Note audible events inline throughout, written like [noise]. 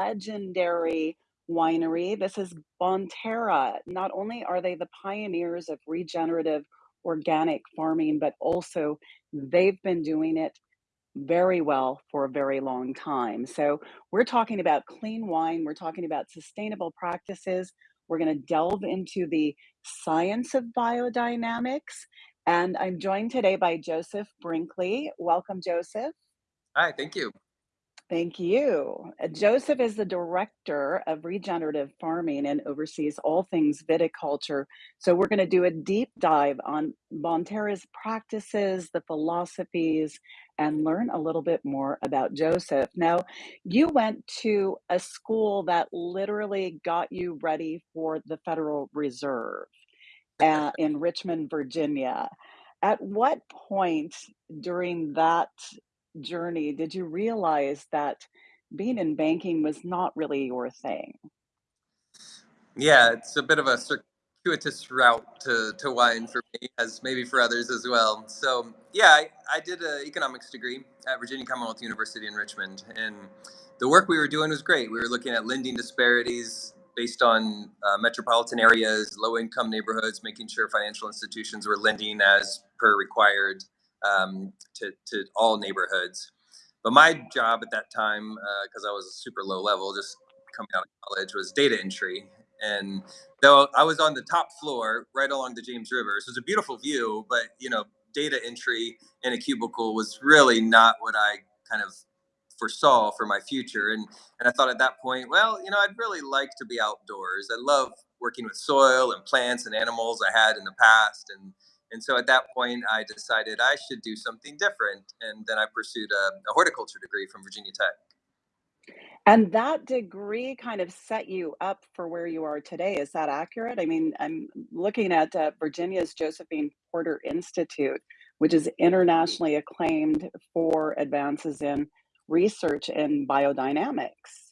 legendary winery. This is Bonterra. Not only are they the pioneers of regenerative organic farming, but also they've been doing it very well for a very long time. So, we're talking about clean wine, we're talking about sustainable practices, we're going to delve into the science of biodynamics. And I'm joined today by Joseph Brinkley. Welcome, Joseph. Hi, thank you. Thank you. Uh, Joseph is the director of regenerative farming and oversees all things viticulture. So, we're going to do a deep dive on Bonterra's practices, the philosophies, and learn a little bit more about Joseph. Now, you went to a school that literally got you ready for the Federal Reserve uh, in Richmond, Virginia. At what point during that journey did you realize that being in banking was not really your thing? Yeah, it's a bit of a circuitous route to, to wine for me, as maybe for others as well. So, yeah, I, I did an economics degree at Virginia Commonwealth University in Richmond. And the work we were doing was great. We were looking at lending disparities based on uh, metropolitan areas, low income neighborhoods, making sure financial institutions were lending as per required um, to, to all neighborhoods. But my job at that time, because uh, I was super low level, just coming out of college, was data entry. And though I was on the top floor, right along the James River, so it's a beautiful view, but you know, data entry in a cubicle was really not what I kind of foresaw for my future. And and I thought at that point, well, you know, I'd really like to be outdoors. I love working with soil and plants and animals I had in the past, and and so at that point, I decided I should do something different. And then I pursued a, a horticulture degree from Virginia Tech. And that degree kind of set you up for where you are today. Is that accurate? I mean, I'm looking at uh, Virginia's Josephine Porter Institute, which is internationally acclaimed for advances in research in biodynamics.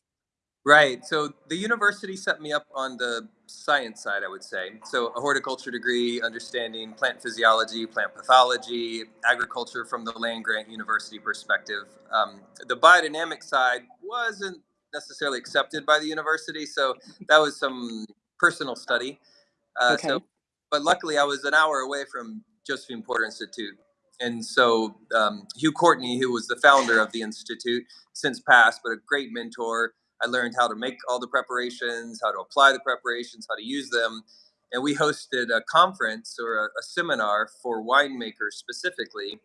Right. So the university set me up on the science side, I would say. So a horticulture degree, understanding plant physiology, plant pathology, agriculture from the land grant university perspective. Um, the biodynamic side wasn't necessarily accepted by the university, so that was some personal study. Uh, okay. So, but luckily, I was an hour away from Josephine Porter Institute, and so um, Hugh Courtney, who was the founder of the institute, since passed, but a great mentor I learned how to make all the preparations, how to apply the preparations, how to use them. And we hosted a conference or a, a seminar for winemakers specifically.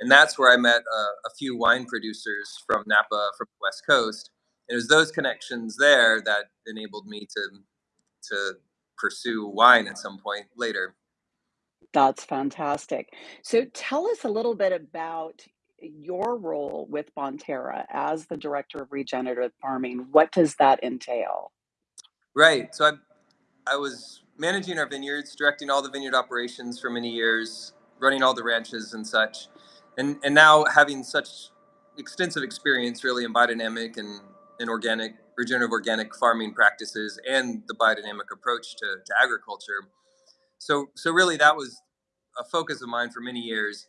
And that's where I met a, a few wine producers from Napa, from the West Coast. And it was those connections there that enabled me to, to pursue wine at some point later. That's fantastic. So tell us a little bit about your role with Bonterra as the director of regenerative farming, what does that entail? Right. So I, I was managing our vineyards, directing all the vineyard operations for many years, running all the ranches and such. And, and now having such extensive experience really in biodynamic and, and organic, regenerative organic farming practices and the biodynamic approach to, to agriculture. So, so really that was a focus of mine for many years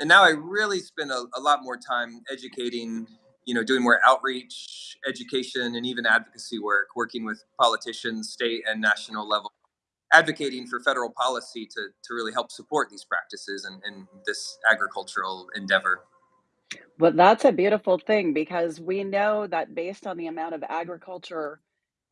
and now I really spend a, a lot more time educating, you know, doing more outreach, education, and even advocacy work, working with politicians, state and national level, advocating for federal policy to, to really help support these practices and, and this agricultural endeavor. Well, that's a beautiful thing because we know that based on the amount of agriculture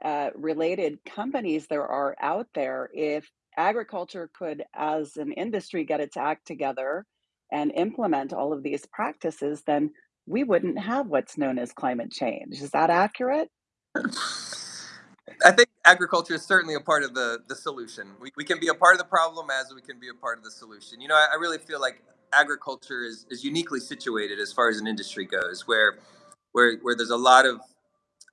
uh, related companies there are out there, if agriculture could, as an industry, get its act together and implement all of these practices, then we wouldn't have what's known as climate change. Is that accurate? I think agriculture is certainly a part of the, the solution. We, we can be a part of the problem as we can be a part of the solution. You know, I, I really feel like agriculture is, is uniquely situated as far as an industry goes, where where, where there's a lot of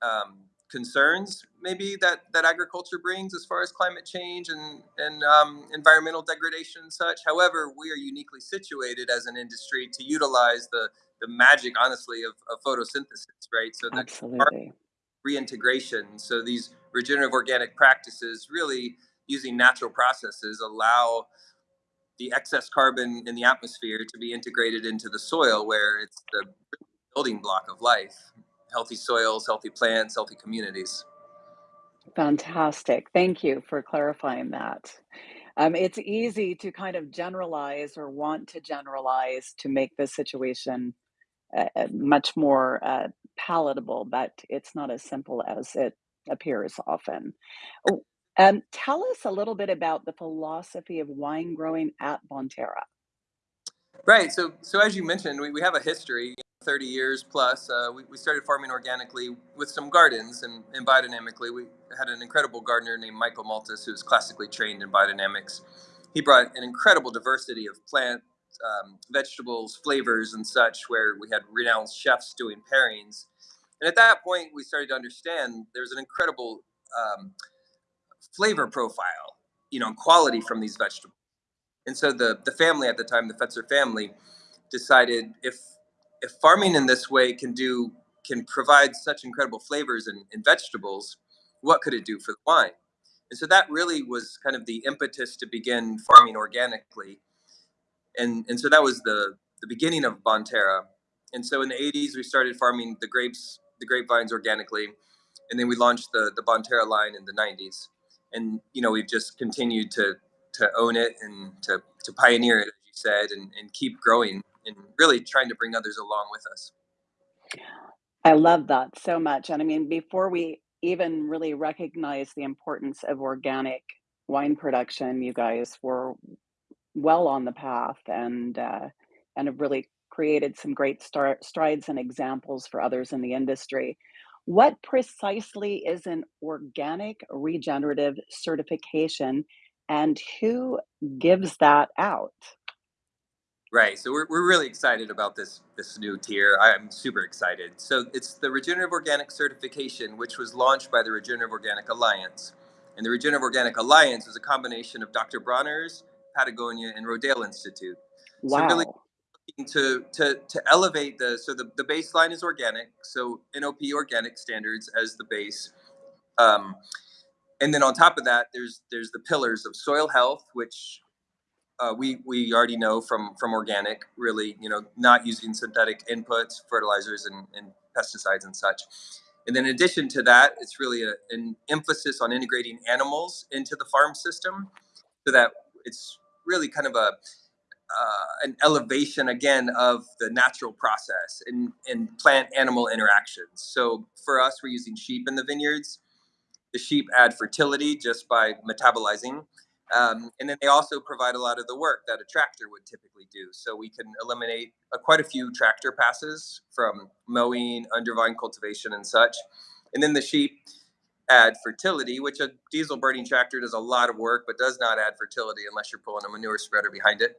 um, concerns maybe that that agriculture brings as far as climate change and and um, environmental degradation and such. However, we are uniquely situated as an industry to utilize the the magic, honestly, of, of photosynthesis, right? So the reintegration. So these regenerative organic practices, really using natural processes, allow the excess carbon in the atmosphere to be integrated into the soil, where it's the building block of life. Healthy soils, healthy plants, healthy communities. Fantastic. Thank you for clarifying that. Um, it's easy to kind of generalize or want to generalize to make the situation uh, uh, much more uh, palatable, but it's not as simple as it appears often. Oh, um, tell us a little bit about the philosophy of wine growing at Bonterra. Right. So, so as you mentioned, we, we have a history, 30 years plus. Uh, we, we started farming organically with some gardens and, and biodynamically. We had an incredible gardener named Michael Maltas, who's classically trained in biodynamics. He brought an incredible diversity of plant, um, vegetables, flavors, and such, where we had renowned chefs doing pairings. And at that point, we started to understand there's an incredible um, flavor profile, you know, quality from these vegetables. And so the the family at the time, the Fetzer family, decided if if farming in this way can do can provide such incredible flavors in vegetables, what could it do for the wine? And so that really was kind of the impetus to begin farming organically. And and so that was the the beginning of Bonterra. And so in the 80s we started farming the grapes, the grapevines organically, and then we launched the the Bonterra line in the 90s. And you know, we've just continued to to own it and to, to pioneer it, as you said, and, and keep growing and really trying to bring others along with us. I love that so much. And I mean, before we even really recognize the importance of organic wine production, you guys were well on the path and uh, and have really created some great star- strides and examples for others in the industry. What precisely is an organic regenerative certification and who gives that out? Right. So we're, we're really excited about this this new tier. I'm super excited. So it's the Regenerative Organic Certification, which was launched by the Regenerative Organic Alliance. And the Regenerative Organic Alliance is a combination of Dr. Bronner's, Patagonia, and Rodale Institute. Wow. So really looking to to to elevate the so the, the baseline is organic, so NOP organic standards as the base. Um, and then on top of that, there's there's the pillars of soil health, which uh, we we already know from from organic, really, you know, not using synthetic inputs, fertilizers, and, and pesticides and such. And then in addition to that, it's really a, an emphasis on integrating animals into the farm system, so that it's really kind of a uh, an elevation again of the natural process and and plant animal interactions. So for us, we're using sheep in the vineyards. The sheep add fertility just by metabolizing um, and then they also provide a lot of the work that a tractor would typically do. So we can eliminate uh, quite a few tractor passes from mowing, undervine cultivation, and such. And then the sheep add fertility, which a diesel burning tractor does a lot of work, but does not add fertility unless you're pulling a manure spreader behind it.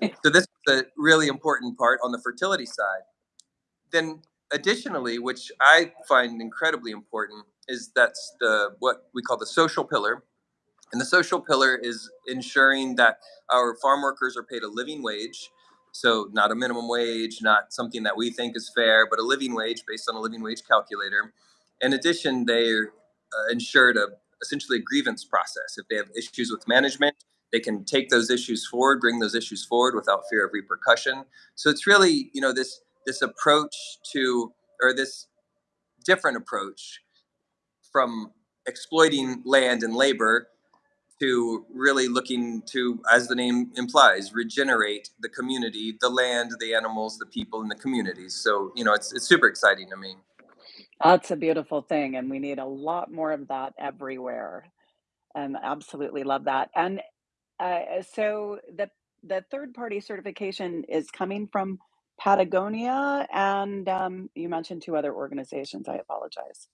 [laughs] So this is a really important part on the fertility side. Then additionally, which I find incredibly important, is that's the what we call the social pillar, and the social pillar is ensuring that our farm workers are paid a living wage. So, not a minimum wage, not something that we think is fair, but a living wage based on a living wage calculator. In addition, they're uh, ensured a essentially a grievance process. If they have issues with management, they can take those issues forward, bring those issues forward without fear of repercussion. So it's really, you know, this this approach to or this different approach from exploiting land and labor to really looking to, as the name implies, regenerate the community, the land, the animals, the people, and the communities. So you know, it's it's super exciting to me. That's a beautiful thing, and we need a lot more of that everywhere. Um, absolutely love that. And uh, so the the third party certification is coming from Patagonia, and um, you mentioned two other organizations. I apologize.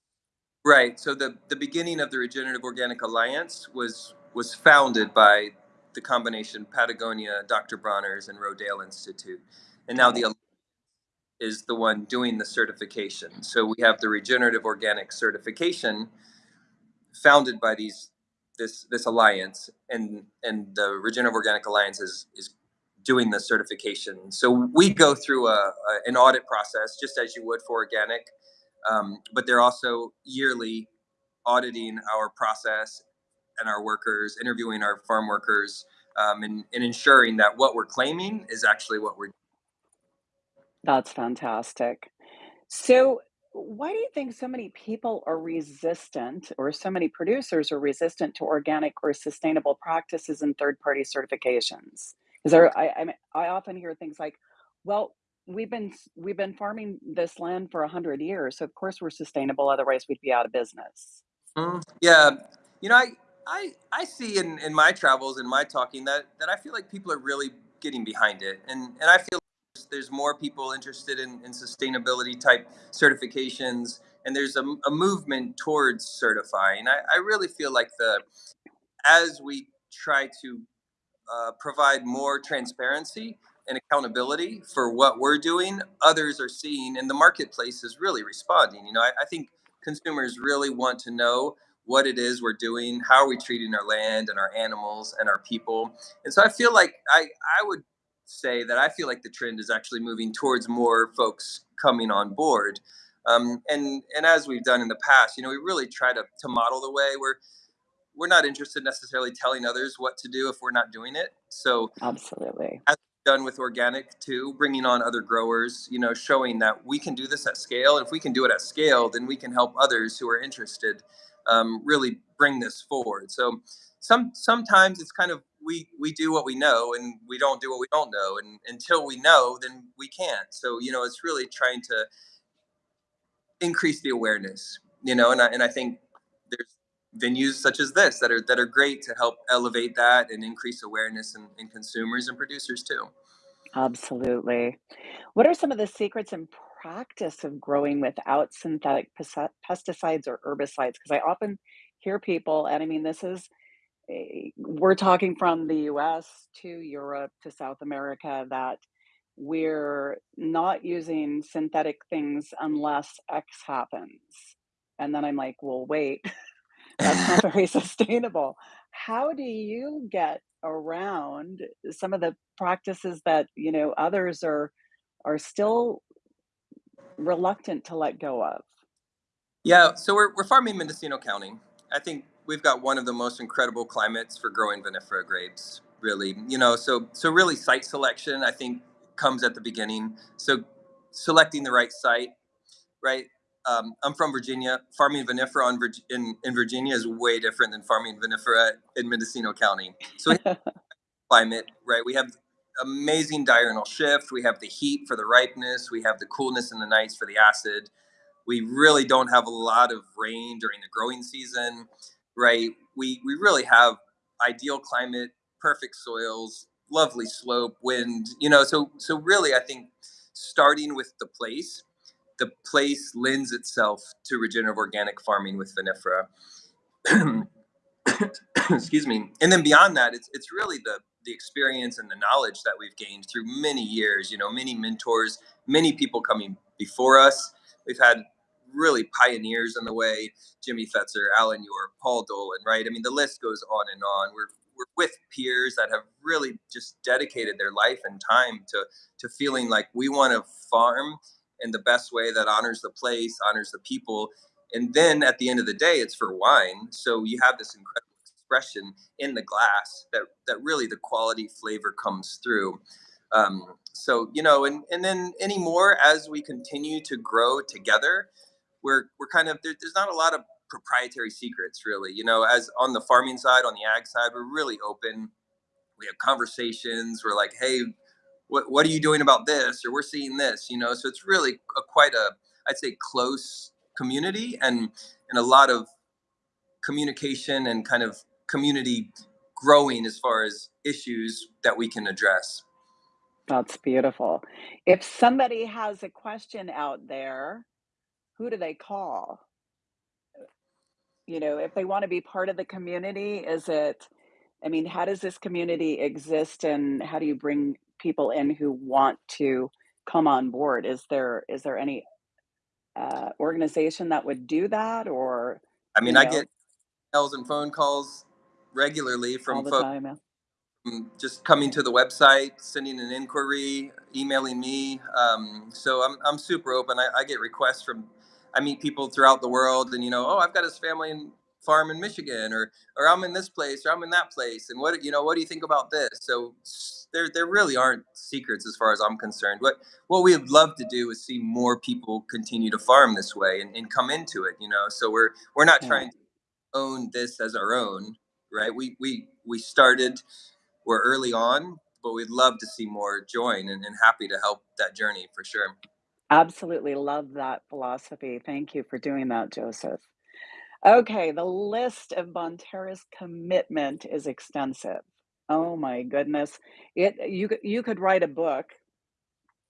Right. So the the beginning of the Regenerative Organic Alliance was was founded by the combination Patagonia, Dr. Bronner's, and Rodale Institute, and now the is the one doing the certification. So we have the Regenerative Organic Certification, founded by these this this alliance and and the regenerative organic alliance is is doing the certification so we go through a, a an audit process just as you would for organic um, but they're also yearly auditing our process and our workers interviewing our farm workers um, and, and ensuring that what we're claiming is actually what we're That's fantastic. So Why do you think so many people are resistant or so many producers are resistant to organic or sustainable practices and third-party certifications? 'Cause there I I mean, I often hear things like, "Well, we've been we've been farming this land for 100 years, so of course we're sustainable, otherwise we'd be out of business." Mm, yeah. You know, I I I see in in my travels and my talking that that I feel like people are really getting behind it, and and I feel there's there's more people interested in in sustainability type certifications, and there's a movement towards certifying. I I really feel like the as we try to, uh, provide more transparency and accountability for what we're doing, others are seeing and the marketplace is really responding, you know, I I think consumers really want to know what it is we're doing, how are we treating our land and our animals and our people, and so I feel like I I would say that I feel like the trend is actually moving towards more folks coming on board, um, and and as we've done in the past, you know, we really try to to model the way we're we're not interested necessarily telling others what to do if we're not doing it, so Absolutely. as done with organic too, bringing on other growers, you know, showing that we can do this at scale, if we can do it at scale, then we can help others who are interested, um, really bring this forward, so some sometimes it's kind of we we do what we know and we don't do what we don't know, and until we know, then we can't, so, you know, it's really trying to increase the awareness, you know, and I and I think there's venues such as this that are that are great to help elevate that and increase awareness in in consumers and producers too. Absolutely. What are some of the secrets and practice of growing without synthetic pesticides or herbicides? Because I often hear people and I mean, this is a we're talking from the US to Europe to South America that we're not using synthetic things unless X happens, and then I'm like, "Well, wait, [laughs] that's not [laughs] very sustainable." How do you get around some of the practices that, you know, others are are still reluctant to let go of? Yeah, so we're we're farming Mendocino County. I think we've got one of the most incredible climates for growing vinifera grapes, really, you know, so so really site selection, I think, comes at the beginning, so selecting the right site, right? Um, I'm from Virginia, farming vinifera on in in Virginia is way different than farming vinifera in Mendocino County, so [laughs] climate, right? We have amazing diurnal shift, we have the heat for the ripeness, we have the coolness in the nights for the acid. We really don't have a lot of rain during the growing season, right? We we really have ideal climate, perfect soils, lovely slope, wind, you know, so so really I think starting with the place, the place lends itself to regenerative organic farming with vinifera. [coughs] Excuse me, and then beyond that, it's it's really the the experience and the knowledge that we've gained through many years, you know, many mentors, many people coming before us. We've had really pioneers in the way, Jimmy Fetzer, Alan York, Paul Dolan, right? I mean, the list goes on and on. We're we're with peers that have really just dedicated their life and time to to feeling like we wanna farm in the best way that honors the place, honors the people, and then at the end of the day, it's for wine, so you have this incredible expression in the glass that that really the quality flavor comes through. Um, so, you know, and and then anymore as we continue to grow together, we're we're kind of there there's not a lot of proprietary secrets really, you know, as on the farming side, on the ag side, we're really open. We have conversations, we're like, "Hey, what what are you doing about this?" Or, "We're seeing this," you know, so it's really a quite a, I'd say, close community and and a lot of communication and kind of community growing as far as issues that we can address. That's beautiful. If somebody has a question out there, who do they call? You know, if they wanna be part of the community, is it I mean, how does this community exist, and how do you bring people in who want to come on board? Is there is there any, uh, organization that would do that or, I you mean, I get emails and phone calls regularly from folks time, yeah. just coming to the website, sending an inquiry, emailing me, um, so I'm I'm super open. I I get requests from I meet people throughout the world and, you know, "Oh, I've got this family in farm in Michigan or or I'm in this place or I'm in that place and what you know what do you think about this so there there really aren't secrets as far as I'm concerned what what we'd love to do is see more people continue to farm this way and, and come into it you know so we're we're not Yeah. trying to own this as our own right we we we started we're early on but we'd love to see more join and, and happy to help that journey for sure Absolutely love that philosophy. Thank you for doing that, Joseph. Okay, the list of Bonterra's commitment is extensive. Oh my goodness. It you you could write a book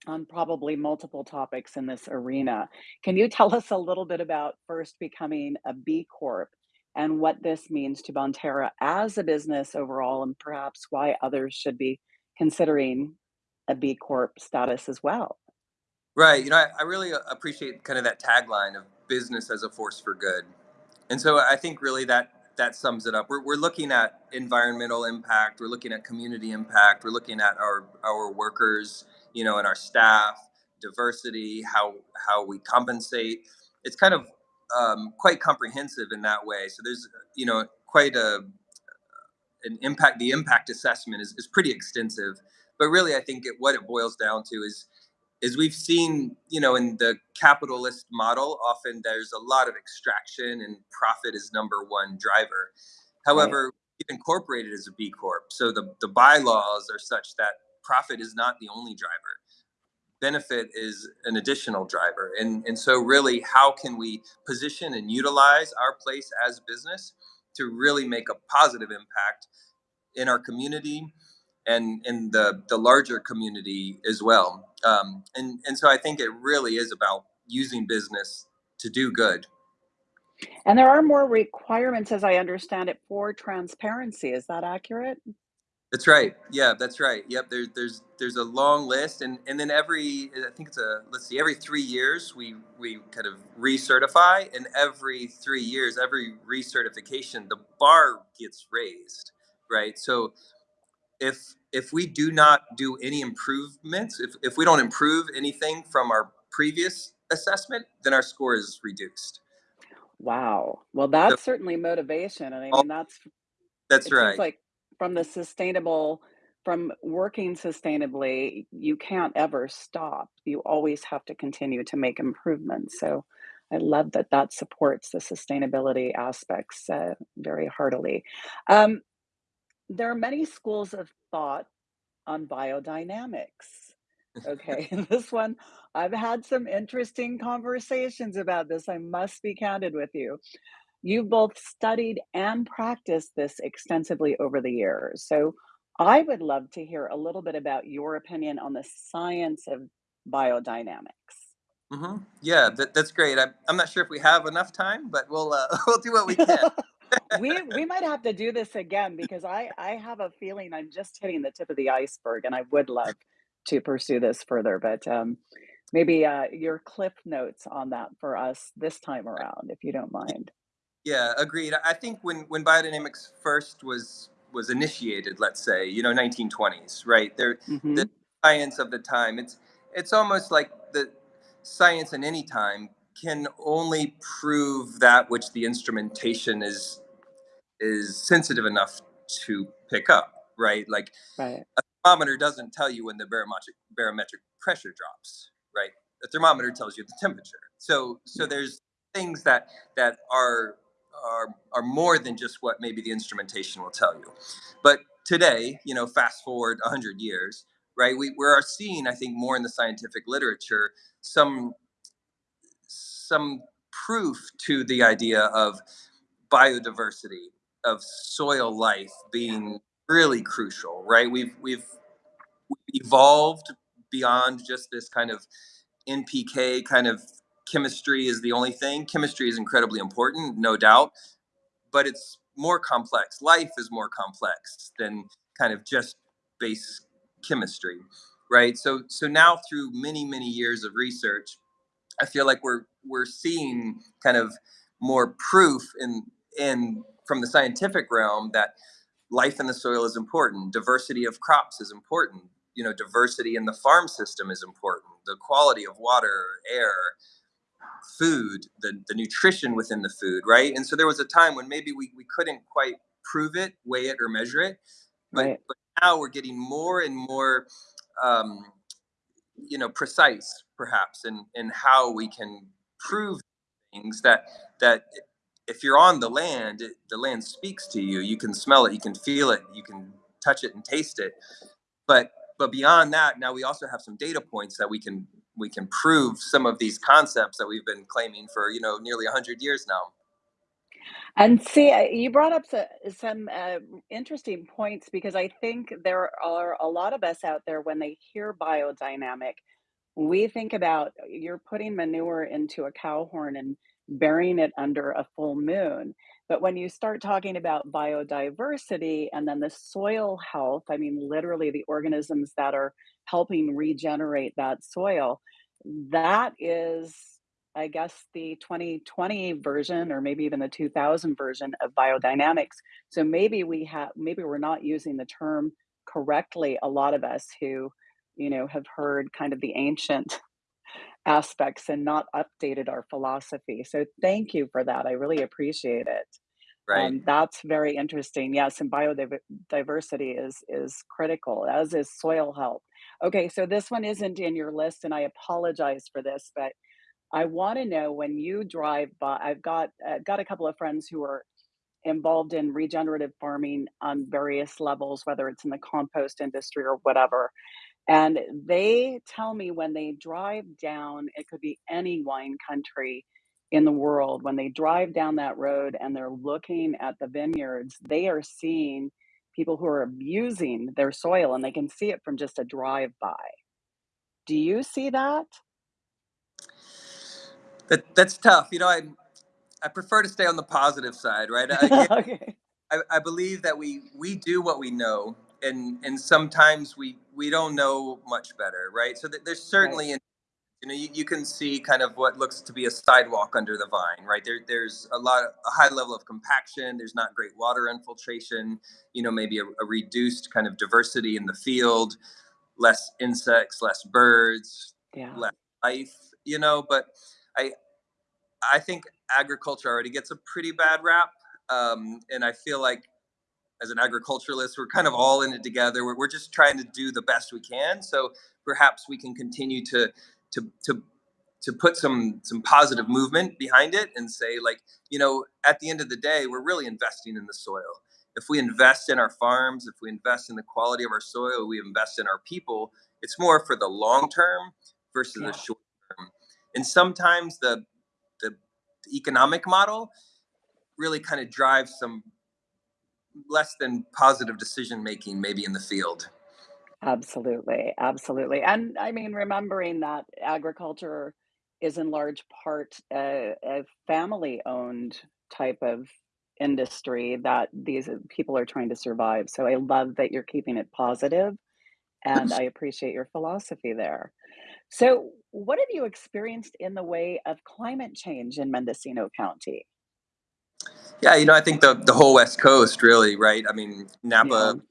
on probably multiple topics in this arena. Can you tell us a little bit about first becoming a B Corp and what this means to Bonterra as a business overall, and perhaps why others should be considering a B Corp status as well? right you know I, I really uh, appreciate kind of that tagline of business as a force for good and so I think really that that sums it up. We're, we're looking at environmental impact. We're looking at community impact. We're looking at our our workers, you know, and our staff, diversity, how how we compensate. It's kind of um, quite comprehensive in that way. So there's you know quite a an impact. The impact assessment is, is pretty extensive, but really I think it, what it boils down to is is we've seen, you know, in the capitalist model, often there's a lot of extraction and profit is number one driver. Right. However, we've incorporated as a B Corp. So the, the bylaws are such that profit is not the only driver. Benefit is an additional driver. And, and so, really, how can we position and utilize our place as business to really make a positive impact in our community and in the the larger community as well. Um, and and so I think it really is about using business to do good. And there are more requirements, as I understand it, for transparency. Is that accurate? That's right. Yeah, that's right. Yep. There's there's there's a long list, and and then every I think it's a let's see every three years we we kind of recertify, and every three years every recertification the bar gets raised, right? So if if we do not do any improvements, if if we don't improve anything from our previous assessment, then our score is reduced. Wow. Well, So that's certainly motivation. And I oh, mean, that's that's right. like from the sustainable from working sustainably, you can't ever stop. You always have to continue to make improvements. So I love that that supports the sustainability aspects uh, very heartily. Um, there are many schools of thought on biodynamics. Okay, [laughs] this one, I've had some interesting conversations about this. I must be candid with you. You've both studied and practiced this extensively over the years. So I would love to hear a little bit about your opinion on the science of biodynamics. hmm Yeah, that, that's great. I'm, I'm not sure if we have enough time, but we'll uh, [laughs] we'll do what we can. [laughs] we we [laughs] might have to do this again because I I have a feeling I'm just hitting the tip of the iceberg, and I would love to pursue this further. But um, maybe uh, your cliff notes on that for us this time around, if you don't mind. Yeah, agreed. I think when when biodynamics first was was initiated, let's say, you know, 1920s, right? There, the hmm science of the time. It's it's almost like the science in any time can only prove that which the instrumentation is is sensitive enough to pick up, right? Like Right. a thermometer doesn't tell you when the barometric barometric pressure drops, right? The thermometer tells you the temperature. So so there's things that that are are are more than just what maybe the instrumentation will tell you. But today, you know, fast forward 100 years, right? We we are seeing I think more in the scientific literature some some proof to the idea of biodiversity of soil life being really crucial right we've we've evolved beyond just this kind of npk kind of chemistry is the only thing. Chemistry is incredibly important no doubt but it's more complex. Life is more complex than kind of just base chemistry right? So so now through many many years of research I feel like we're we're seeing kind of more proof in in from the scientific realm that life in the soil is important, diversity of crops is important, you know, diversity in the farm system is important, the quality of water, air, food, the, the nutrition within the food, right? And so there was a time when maybe we, we couldn't quite prove it, weigh it, or measure it. But, Right. but now we're getting more and more, um, you know, precise, perhaps, in, in how we can prove things that that if you're on the land, it, the land speaks to you. You can smell it, you can feel it, you can touch it and taste it. But but beyond that, now we also have some data points that we can we can prove some of these concepts that we've been claiming for you know nearly 100 years now And see, you brought up some, uh, interesting points because I think there are a lot of us out there when they hear biodynamic, we think about you're putting manure into a cow horn and burying it under a full moon. But when you start talking about biodiversity and then the soil health, I mean, literally the organisms that are helping regenerate that soil, that is, I guess, the 2020 version or maybe even the 2000 version of biodynamics. So maybe we have, maybe we're not using the term correctly. A lot of us who, you know, have heard kind of the ancient aspects and not updated our philosophy. So thank you for that. I really appreciate it. right Um, that's very interesting. Yes, and biodiversity is is critical, as is soil health. Okay, so this one isn't in your list, and I apologize for this, but I want to know when you drive by. I've got uh, got a couple of friends who are involved in regenerative farming on various levels, whether it's in the compost industry or whatever. And they tell me when they drive down, it could be any wine country in the world, when they drive down that road and they're looking at the vineyards, they are seeing people who are abusing their soil and they can see it from just a drive by. Do you see that? that that's tough you know i i prefer to stay on the positive side right again [laughs] okay. I, I believe that we we do what we know and and sometimes we we don't know much better right so there's Right. certainly you know you, you can see kind of what looks to be a sidewalk under the vine right there there's a lot a high level of compaction there's not great water infiltration you know maybe a, a reduced kind of diversity in the field less insects less birds Yeah. less life you know but i i think agriculture already gets a pretty bad rap um, and i feel like as an agriculturalist, we're kind of all in it together. We're, we're just trying to do the best we can. So perhaps we can continue to to to to put some some positive movement behind it and say like you know at the end of the day we're really investing in the soil if we invest in our farms if we invest in the quality of our soil we invest in our people it's more for the long term versus the short term and sometimes the the economic model really kind of drives some less than positive decision making maybe in the field. Absolutely, absolutely, and I mean, remembering that agriculture is in large part a, a family-owned type of industry that these people are trying to survive. So I love that you're keeping it positive, and I appreciate your philosophy there. So, what have you experienced in the way of climate change in Mendocino County? Yeah, you know, I think the the whole West Coast really, right? I mean, Yeah, Napa,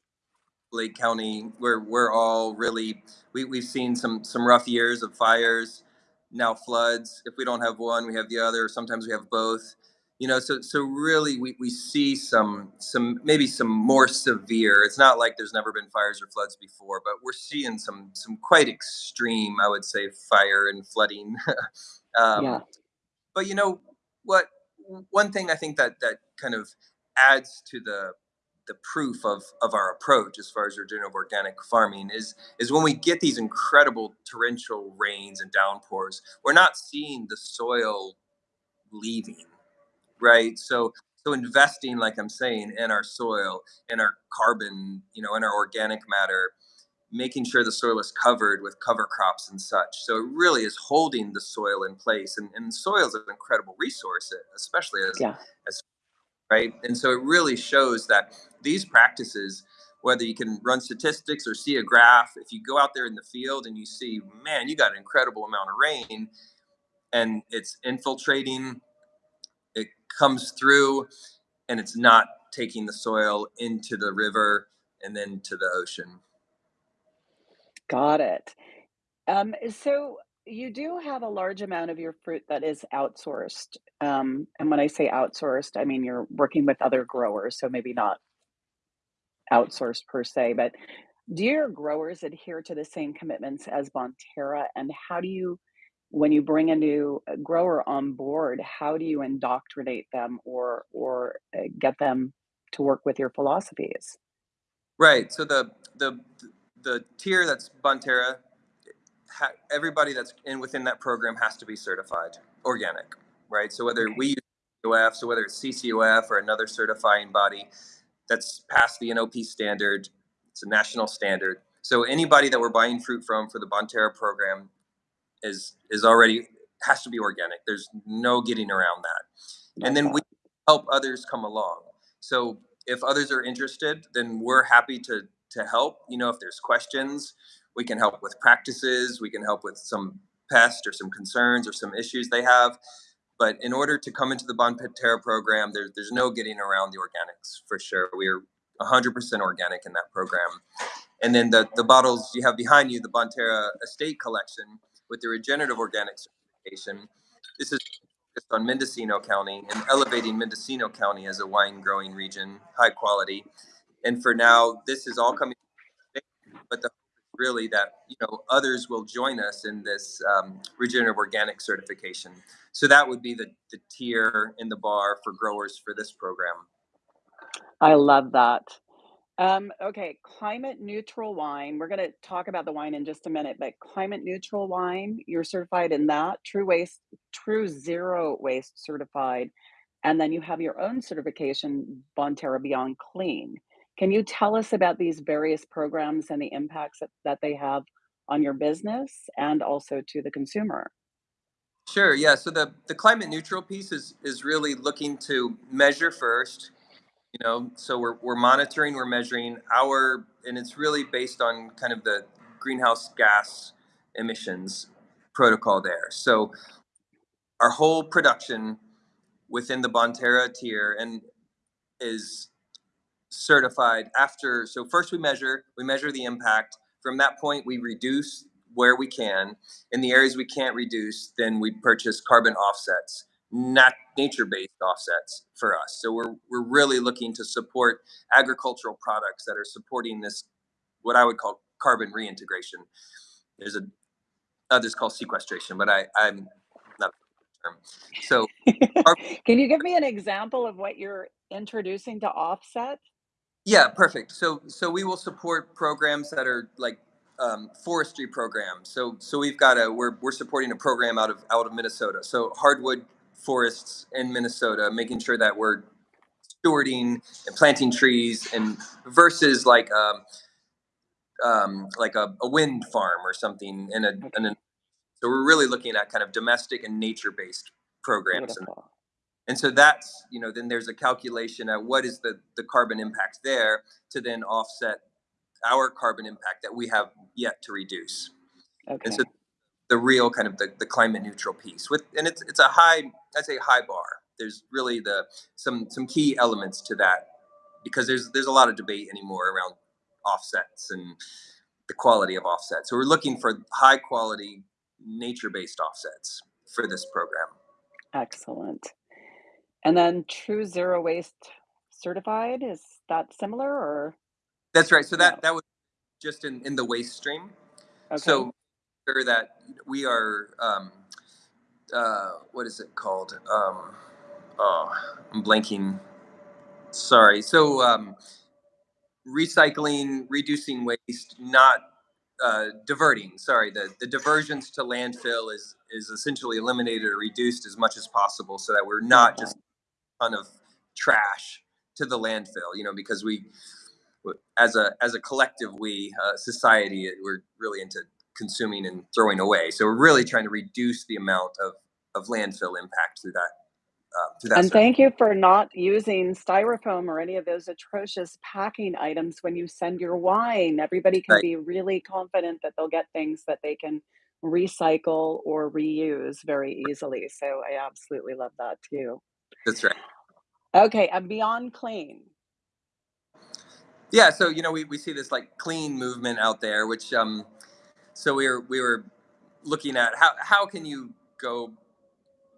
Lake County, we're we're all really we we've seen some some rough years of fires, now floods. If we don't have one, we have the other. Sometimes we have both. You know, so so really we, we see some some maybe some more severe. It's not like there's never been fires or floods before, but we're seeing some some quite extreme, I would say, fire and flooding. [laughs] yeah, um, but you know what one thing i think that that kind of adds to the the proof of of our approach as far as regenerative organic farming is is when we get these incredible torrential rains and downpours we're not seeing the soil leaving right? So so investing like i'm saying in our soil in our carbon you know in our organic matter making sure the soil is covered with cover crops and such. So it really is holding the soil in place. And, and soil is an incredible resource, especially as, yeah, as right. And so it really shows that these practices, whether you can run statistics or see a graph, if you go out there in the field and you see, man, you got an incredible amount of rain and it's infiltrating, it comes through and it's not taking the soil into the river and then to the ocean. Got it. Um, so you do have a large amount of your fruit that is outsourced. Um, and when I say outsourced, I mean you're working with other growers, so maybe not outsourced per se, but do your growers adhere to the same commitments as Bonterra? And how do you, when you bring a new uh, grower on board, how do you indoctrinate them or or uh, get them to work with your philosophies? Right. So the the the tier that's Bonterra, ha, everybody that's in within that program has to be certified organic, right? So whether we use CCOF, so whether it's CCOF or another certifying body that's passed the NOP standard, it's a national standard. So anybody that we're buying fruit from for the Bonterra program is is already has to be organic. There's no getting around that. And then we help others come along. So if others are interested, then we're happy to to help. You know, if there's questions, we can help with practices, we can help with some pests or some concerns or some issues they have. But in order to come into the Bonterra program, there's there's no getting around the organics for sure. We're 100% organic in that program. And then the, the bottles you have behind you, the Bonterra Estate Collection with the regenerative organic certification. This is focused on Mendocino County and elevating Mendocino County as a wine growing region, high quality. And for now, this is all coming, but the hope is really that you know others will join us in this um, regenerative organic certification. So that would be the, the tier in the bar for growers for this program. I love that. Um, okay, climate neutral wine. We're gonna talk about the wine in just a minute, but climate neutral wine, you're certified in that, true waste, true zero waste certified, and then you have your own certification, Bonterra Beyond Clean. Can you tell us about these various programs and the impacts that, that they have on your business and also to the consumer? Sure. Yeah. So the the climate neutral piece is is really looking to measure first. You know, so we're we're monitoring, we're measuring our, and it's really based on kind of the greenhouse gas emissions protocol there. So our whole production within the Bonterra tier and is certified after so first we measure we measure the impact. From that point we reduce where we can. In the areas we can't reduce then we purchase carbon offsets not nature-based offsets for us. So we're we're really looking to support agricultural products that are supporting this what i would call carbon reintegration. There's a others call sequestration but i i'm not a term. So [laughs] Can you give me an example of what you're introducing to offset? Yeah, perfect. So so we will support programs that are like um, forestry programs. So so we've got a we're we're supporting a program out of out of Minnesota. So hardwood forests in Minnesota, making sure that we're stewarding and planting trees and versus like um, um, like a, a wind farm or something in a, in a so we're really looking at kind of domestic and nature based programs beautiful. And so that's you know then there's a calculation at what is the the carbon impact there to then offset our carbon impact that we have yet to reduce Okay. and so the real kind of the, the climate neutral piece with and it's it's a high i'd say high bar there's really the some some key elements to that because there's there's a lot of debate anymore around offsets and the quality of offsets so we're looking for high quality nature based offsets for this program Excellent. And then True Zero Waste certified, is that similar or that's right so that no? that was just in in the waste stream Okay. so sure that we are um, uh, what is it called um, oh i'm blanking sorry so um, recycling, reducing waste, not uh, diverting. Sorry, the, the diversions to landfill is is essentially eliminated or reduced as much as possible, so that we're not just ton of trash to the landfill. You know, because we, as a as a collective, we uh, society, we're really into consuming and throwing away. So we're really trying to reduce the amount of of landfill impact through that uh, through that And thank you for not using styrofoam or any of those atrocious packing items when you send your wine. Everybody can Right. be really confident that they'll get things that they can recycle or reuse very easily. So I absolutely love that too. That's right. Okay, and Beyond Clean. Yeah. So you know, we, we see this like clean movement out there, which um, so we were we were looking at how how can you go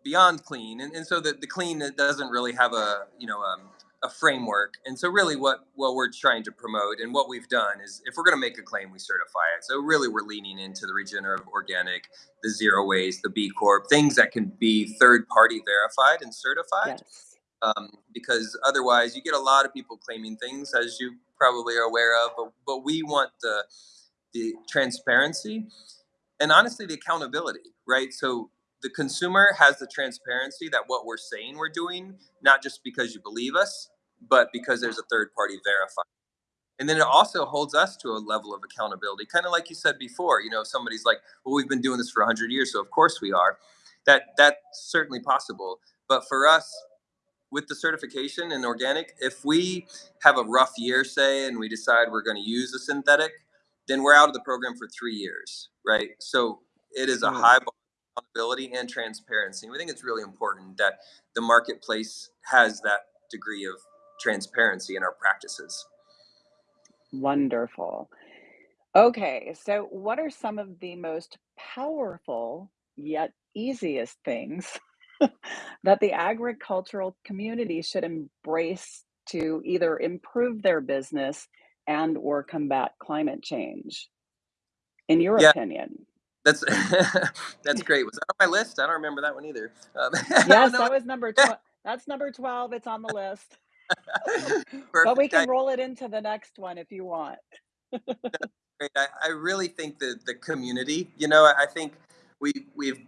beyond clean, and, and so the the clean doesn't really have a you know um, a framework. And so really what what we're trying to promote and what we've done is if we're going to make a claim, we certify it. So really we're leaning into the regenerative organic, the zero waste, the B Corp, things that can be third party verified and certified. Yes. Um, because otherwise you get a lot of people claiming things as you probably are aware of, but, but we want the the transparency and honestly the accountability, right? So the consumer has the transparency that what we're saying we're doing, not just because you believe us, but because there's a third party verifier. And then it also holds us to a level of accountability, kind of like you said before. You know, somebody's like, "Well, we've been doing this for 100 years, so of course we are." That that's certainly possible. But for us, with the certification and organic, if we have a rough year, say, and we decide we're going to use a synthetic, then we're out of the program for three years, right? So it is a high bar accountability and transparency. We think it's really important that the marketplace has that degree of transparency in our practices. Wonderful. Okay, so what are some of the most powerful yet easiest things [laughs] that the agricultural community should embrace to either improve their business and or combat climate change? In your Yeah, opinion? That's [laughs] [laughs] that's great. Was that on my list? I don't remember that one either. Um, [laughs] Yes, that was number 12 that's number 12, it's on the list. But we. I, can roll it into the next one if you want. great. I, I really think that the community, you know, I think we we've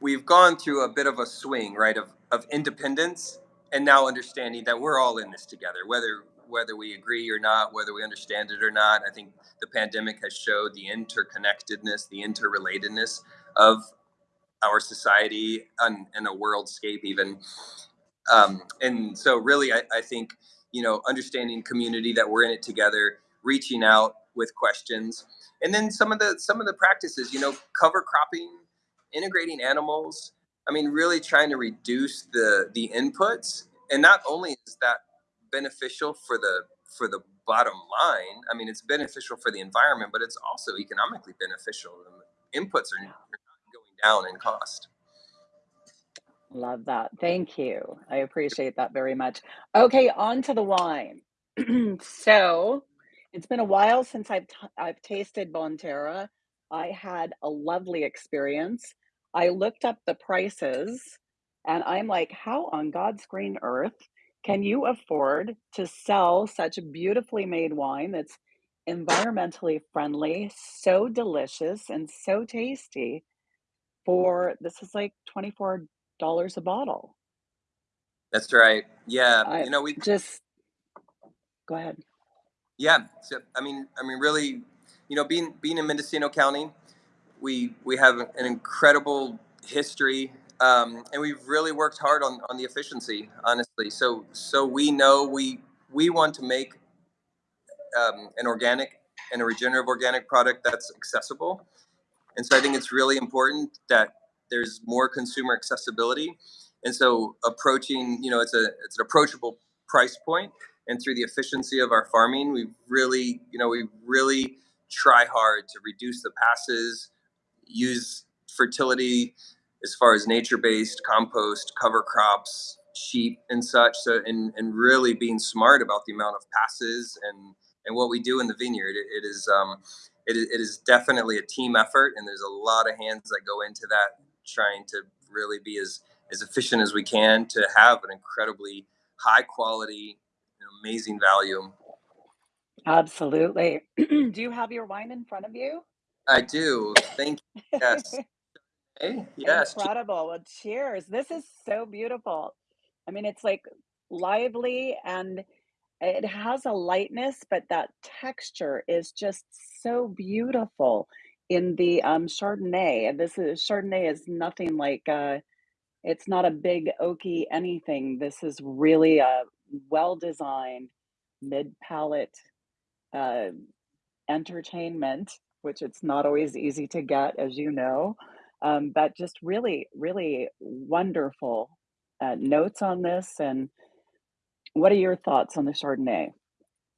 we've gone through a bit of a swing, right, of of independence and now understanding that we're all in this together, whether whether we agree or not, whether we understand it or not. I think the pandemic has showed the interconnectedness, the interrelatedness of our society and, and a worldscape even. Um, and so really I, I think you know understanding community that we're in it together reaching out with questions and then some of the some of the practices you know cover cropping integrating animals. I mean really trying to reduce the the inputs. And not only is that beneficial for the for the bottom line i mean it's beneficial for the environment but it's also economically beneficial the inputs are going down in cost Love that. Thank you. I appreciate that very much. Okay, on to the wine. [clears throat] So, it's been a while since I've t I've tasted Bonterra. I had a lovely experience. I looked up the prices, and I'm like, "How on God's green earth can you afford to sell such beautifully made wine that's environmentally friendly, so delicious, and so tasty for" this is like $24 a bottle. that's right yeah I you know we just go ahead. Yeah. So I mean, I mean, really, you know, being being in Mendocino County, we we have an incredible history, um, and we've really worked hard on on the efficiency. Honestly, so so we know we we want to make um, an organic and a regenerative organic product that's accessible and so I think it's really important that there's more consumer accessibility. And so approaching, you know, it's a it's an approachable price point, and through the efficiency of our farming, we really, you know, we really try hard to reduce the passes, use fertility as far as nature-based compost, cover crops, sheep, and such. So, and and really being smart about the amount of passes and and what we do in the vineyard. It, it is um, it, is- it is definitely a team effort, and there's a lot of hands that go into that, trying to really be as as efficient as we can to have an incredibly high quality, and amazing value. Absolutely. [clears throat] Do you have your wine in front of you? I do. Thank you. Yes. [laughs] Hey, yes. Incredible. Well, cheers. This is so beautiful. I mean, it's like lively and it has a lightness, but that texture is just so beautiful in the um, Chardonnay. And this is Chardonnay is nothing like uh, it's not a big oaky anything. This is really a well designed mid palate uh, entertainment, which it's not always easy to get, as you know. Um, but just really, really wonderful uh, notes on this. And what are your thoughts on the Chardonnay?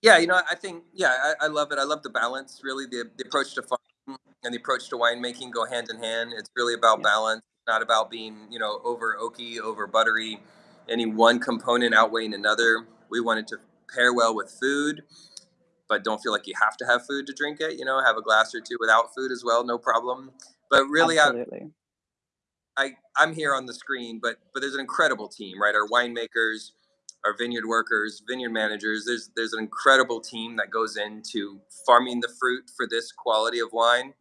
Yeah, you know, I think yeah, I, I love it. I love the balance. Really, the the approach to farming and the approach to winemaking go hand in hand. It's really about Yeah. balance, not about being, you know, over oaky, over buttery, any one component outweighing another. We wanted to pair well with food, but don't feel like you have to have food to drink it. You know, have a glass or two without food as well, no problem. But really, I, Absolutely. I I'm here on the screen, but but there's an incredible team, right? Our winemakers, our vineyard workers, vineyard managers. There's there's an incredible team that goes into farming the fruit for this quality of wine,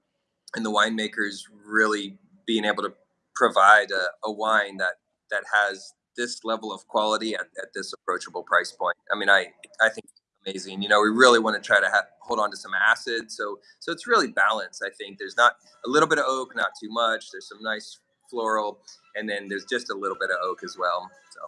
and the winemakers really being able to provide a, a wine that that has this level of quality at, at this approachable price point. I mean, I I think amazing. You know, we really want to try to have, hold on to some acid, so so it's really balanced. I think there's not a little bit of oak, not too much. There's some nice floral, and then there's just a little bit of oak as well. So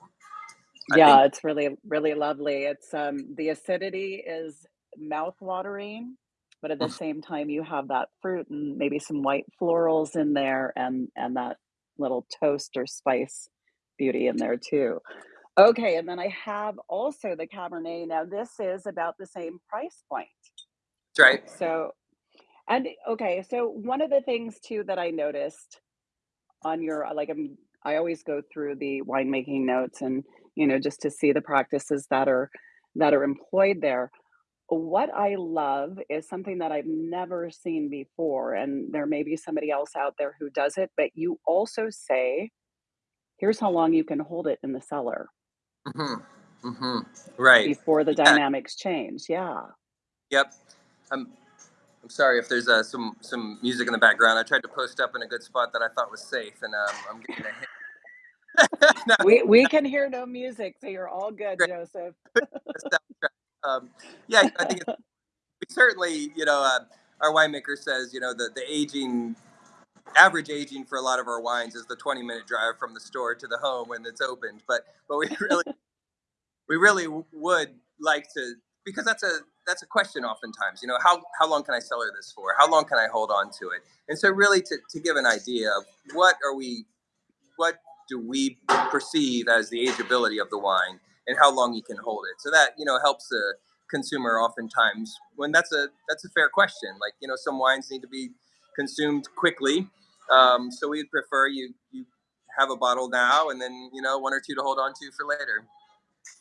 I think Yeah, it's really, really lovely. It's um the acidity is mouth-watering, but at the same time you have that fruit and maybe some white florals in there and and that little toast or spice beauty in there too. Okay, and then I have also the Cabernet. Now this is about the same price point. that's right. So and okay, so one of the things too that I noticed on your uh, like I'm I always go through the winemaking notes and you know just to see the practices that are that are employed there. What I love is something that I've never seen before, and there may be somebody else out there who does it, but you also say, here's how long you can hold it in the cellar hmm Mm-hmm. Right. before the Yeah. dynamics change. Yeah. Yep. I'm I'm sorry if there's uh, some some music in the background. I tried to post up in a good spot that I thought was safe, and um, I'm getting a hit. [laughs] no, We we can hear no music, so you're all good, great. Joseph. [laughs] Um, yeah, I think it's, [laughs] we certainly, you know, uh, our winemaker says, you know, the the aging average aging for a lot of our wines is the 20 minute drive from the store to the home when it's opened. But but we really we really would like to because that's a that's a question oftentimes you know how how long can i cellar this for? How long can i hold on to it? And so really to, to give an idea of what are we what do we perceive as the ageability of the wine and how long you can hold it. So that you know helps the consumer oftentimes when that's a that's a fair question. Like you know some wines need to be consumed quickly. Um, so we prefer you you have a bottle now and then you know one or two to hold on to for later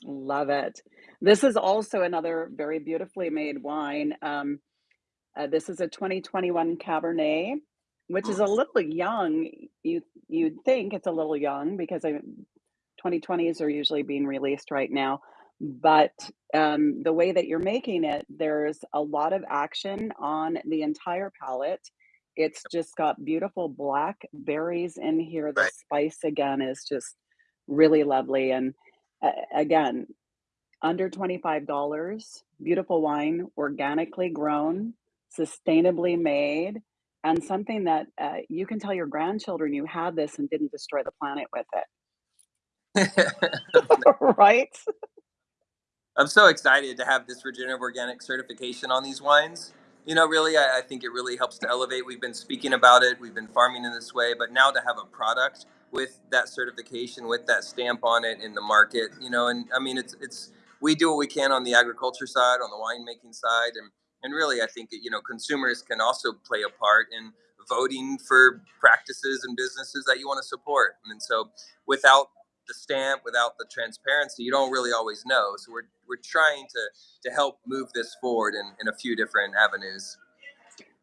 Love it. This is also another very beautifully made wine. Um, uh, this is a 2021 Cabernet, which is a little young. You you'd think it's a little young because I, 2020s are usually being released right now. But um, the way that you're making it, there's a lot of action on the entire palate. It's just got beautiful black berries in here. The right spice again is just really lovely. And again, under $25, beautiful wine, organically grown, sustainably made, and something that uh, you can tell your grandchildren you had this and didn't destroy the planet with it. [laughs] [laughs] right? I'm so excited to have this regenerative organic certification on these wines. You know, really, I, I think it really helps to elevate. We've been speaking about it, we've been farming in this way, but now to have a product with that certification, with that stamp on it in the market, you know, and I mean, it's it's we do what we can on the agriculture side, on the winemaking side, and and really, I think you know, consumers can also play a part in voting for practices and businesses that you want to support. And so, without the stamp, without the transparency, you don't really always know. So we're we're trying to to help move this forward in, in a few different avenues.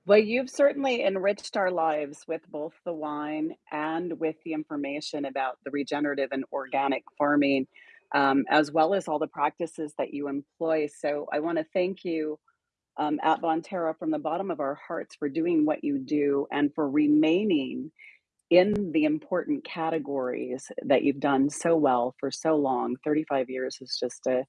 Well, you've certainly enriched our lives with both the wine and with the information about the regenerative and organic farming, um, as well as all the practices that you employ. So I want to thank you um, at Bonterra from the bottom of our hearts for doing what you do and for remaining in the important categories that you've done so well for so long. 35 years is just a,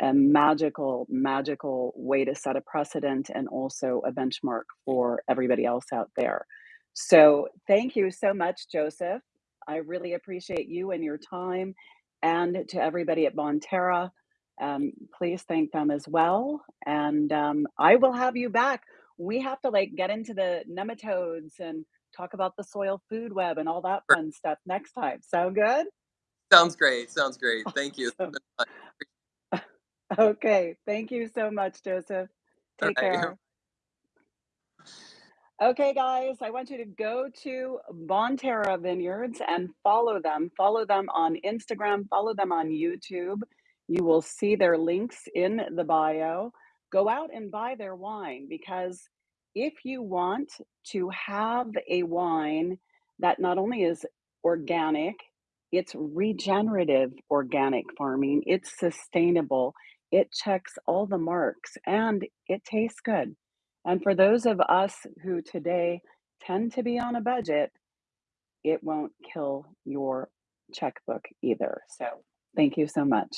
a magical, magical way to set a precedent and also a benchmark for everybody else out there. So, thank you so much, Joseph. I really appreciate you and your time. And to everybody at Bonterra, um, please thank them as well. And um, I will have you back. We have to like get into the nematodes and talk about the soil food web and all that fun stuff next time. Sound good? Sounds great. Sounds great. [laughs] Thank you. Awesome. Okay. Thank you so much, Joseph. Take right. care. Okay, guys, I want you to go to Bonterra Vineyards and follow them. Follow them on Instagram, follow them on YouTube. You will see their links in the bio. Go out and buy their wine because if you want to have a wine that not only is organic, it's regenerative organic farming, it's sustainable, it checks all the marks, and it tastes good. And for those of us who today tend to be on a budget, it won't kill your checkbook either. So, thank you so much.